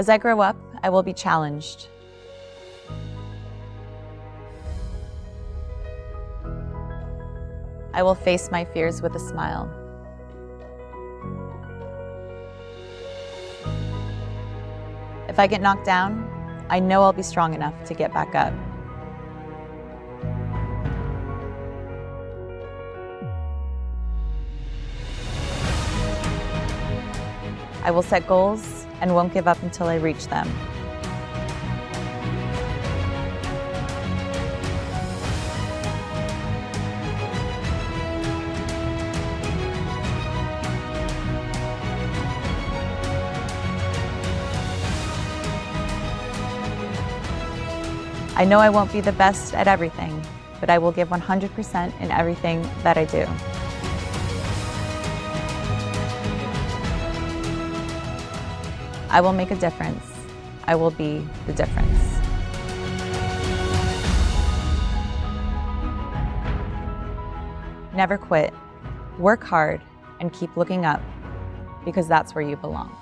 As I grow up, I will be challenged. I will face my fears with a smile. If I get knocked down, I know I'll be strong enough to get back up. I will set goals and won't give up until I reach them. I know I won't be the best at everything, but I will give 100% in everything that I do. I will make a difference. I will be the difference. Never quit, work hard, and keep looking up because that's where you belong.